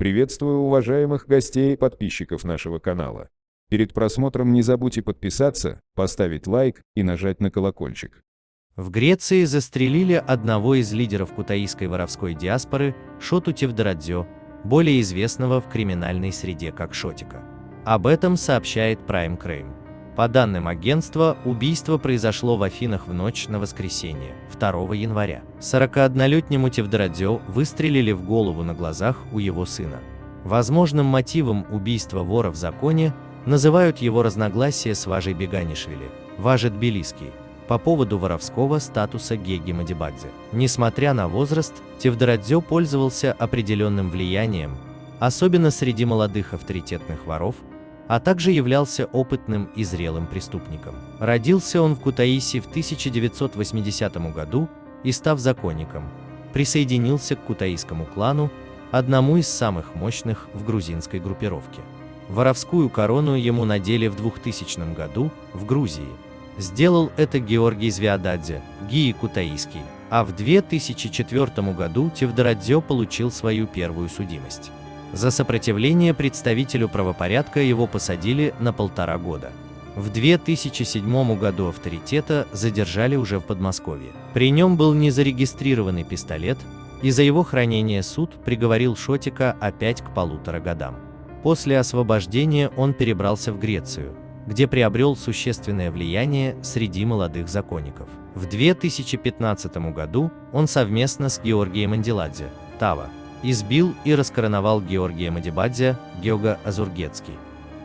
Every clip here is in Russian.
Приветствую уважаемых гостей и подписчиков нашего канала. Перед просмотром не забудьте подписаться, поставить лайк и нажать на колокольчик. В Греции застрелили одного из лидеров кутаисской воровской диаспоры Шоту Тевдорадзё, более известного в криминальной среде как Шотика. Об этом сообщает Prime Crime. По данным агентства, убийство произошло в Афинах в ночь на воскресенье, 2 января. 41-летнему Тевдорадзё выстрелили в голову на глазах у его сына. Возможным мотивом убийства вора в законе называют его разногласия с Важей Беганишвили, Важет Тбилисский, по поводу воровского статуса Геги Мадибадзе. Несмотря на возраст, Тевдорадзё пользовался определенным влиянием, особенно среди молодых авторитетных воров, а также являлся опытным и зрелым преступником. Родился он в Кутаиси в 1980 году и, став законником, присоединился к кутаисскому клану, одному из самых мощных в грузинской группировке. Воровскую корону ему надели в 2000 году в Грузии. Сделал это Георгий Звиададзе, Гии Кутаиский, а в 2004 году Тевдорадзе получил свою первую судимость. За сопротивление представителю правопорядка его посадили на полтора года. В 2007 году авторитета задержали уже в Подмосковье. При нем был незарегистрированный пистолет, и за его хранение суд приговорил Шотика опять к полутора годам. После освобождения он перебрался в Грецию, где приобрел существенное влияние среди молодых законников. В 2015 году он совместно с Георгием Анделадзе, Тава, избил и раскороновал Георгия Мадибадзе, Геога Азургетский.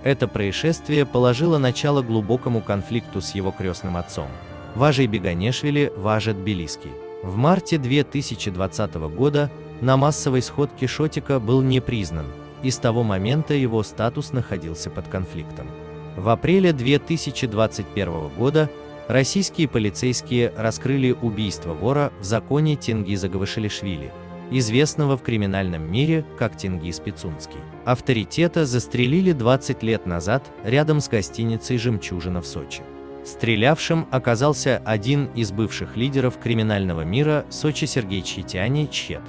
Это происшествие положило начало глубокому конфликту с его крестным отцом, Важей Беганешвили Важа Тбилиский. В марте 2020 года на массовой сходке Шотика был не признан, и с того момента его статус находился под конфликтом. В апреле 2021 года российские полицейские раскрыли убийство вора в законе Тенгиза Гавашилишвили, известного в криминальном мире как Тенгиз Пицунский. Авторитета застрелили 20 лет назад рядом с гостиницей «Жемчужина» в Сочи. Стрелявшим оказался один из бывших лидеров криминального мира Сочи Сергей Чхитяни Чхет.